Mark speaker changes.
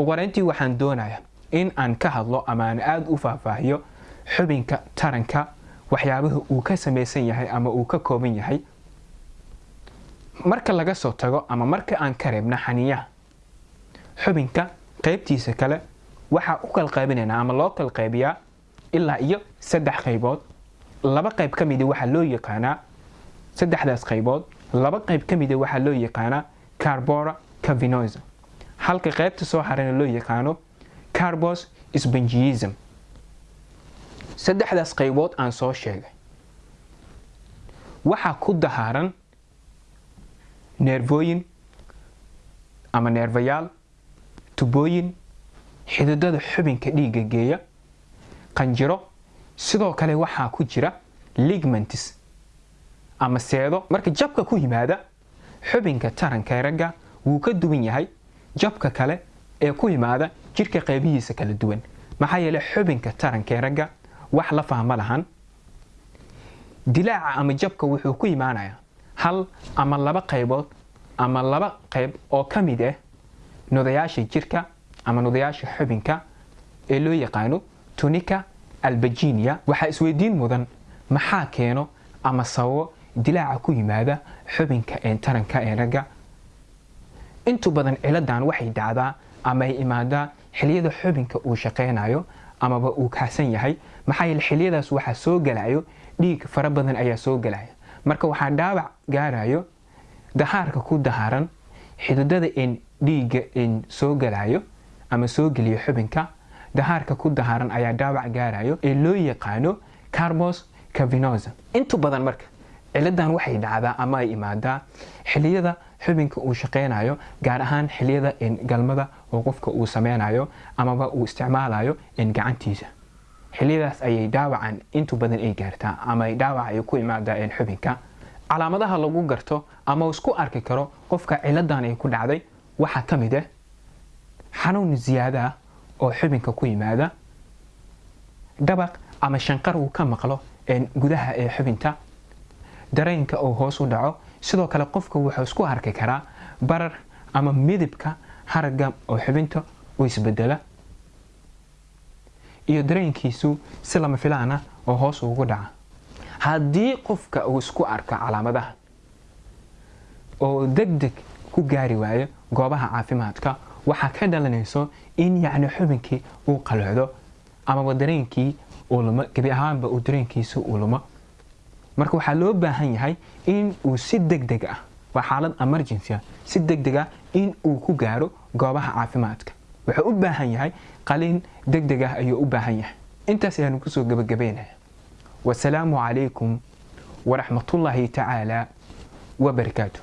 Speaker 1: uqoreyntii waxaan doonayaa in aan ka hadlo ama aan aada u faahfaahiyo xubinka taranka waxyaabaha uu ka samaysan yahay ama uu ka kooban yahay. Marka laga soo tago ama marka aan ka reebna xaniyaha xubinka qaybtiisa kale waxaa u kala qaybinaynaa ama loo kala qaybiyaa ilaa iyo saddex qaybood. Laba qayb ka mida waxaa loo yaqaanaa saddexdaas qaybood. Laba qayb ka mida waxaa loo yaqaanaa carbora cavinosa halka qaybta soo harana loo yaqaano carbos spongiism saddexdaas qaybood aan soo sheegay. Waxaa ku dahaaran neervooyin ama neerfayaal tubooyin xididada xubinka dhiigga geeya qanjiro sidoo kale waxaa ku jira ligmentis ama seedo. Marka jabka ku yimaada xubinka taranka ragga wuu ka duwan yahay jabka kale ee ku yimaada jirka qaybihiisa kala duwan. Maxaa yeele xubinka taranka ragga wax la fahma lahan. Dilaaca ama jabka wuxuu ku imaanayaa hal ama laba qaybood ama laba qayb oo ka mid ah nudayaasha jirka ama nudayaasha xubinka ee loo yaqaano tunika albajinia. Waxaa isweydiin mudan maxaa keeno ama sababo dilaaca ku yimaada xubinka ee taranka ee ragga intu badan ciladan waxay dhacdaa ama ay imaadaa xiliyada xubinka uu shaqaynayo amaba uu kacsan yahay. Maxaa yeele xiliyadaas waxaa soo galayo dhiig fara badan ayaa soo galaya marka waxaa dhaawac gaarayo dahaarka ku dahaaran xididada in dhiigga in soo galayo ama soo geliyo xubinka dahaarka ku dahaaran ayaa dhaawac gaarayo ee loo yaqaano carbos cavinosa intu badan marka ciladan waxay dhacdaa ama ay imaadaa xiliyada xubinka uu shaqaynayo gaar ahaan xiliyada galmada oo qofka uu sameynayo amaba uu isticmaalayo gacantiisa. Xiliyadaas ayay dhaawacan intu badan ay gaartaa ama dhaawac ay ku imaadaa xubinka. Calaamadaha lagu garto ama isku arki karo qofka ciladan ay ku dhacday waxaa ka mid ah xanuun ziyaada ah oo xubinka ku yimaada dhabaq ama shanqar uu ka maqlo gudaha ee xubinta dareenka uu hoos u dhaco. Sidoo kale qofka wuxuu isku arki karaa barar ama midibka haragga oo xubinta u isbedela iyo dareenkiisu si lama filaan ah oo hoos ugu dhaca. Haddii qofka uu isku arko calaamadaha oo deg deg ku gaari waayo goobaha caafimaadka waxaa ka dhalanayso in yacni xubinkii uu qalocdo amaba dareenkii uu lumo gebi ahaanba uu dareenkiisu uu lumo marka waxaa loo baahan yahay in uu si deg deg ah waa xaalad emergency ah si deg deg ah in uu ku gaaro goobaha caafimaadka. Wuxuu u baahan yahay qaliin deg deg ah ayuu u baahan yahay. Intaas ayaanu ku soo gebagabeynaya wasalaamu calaykum waraxmatullaahi tacaala wabarakaatu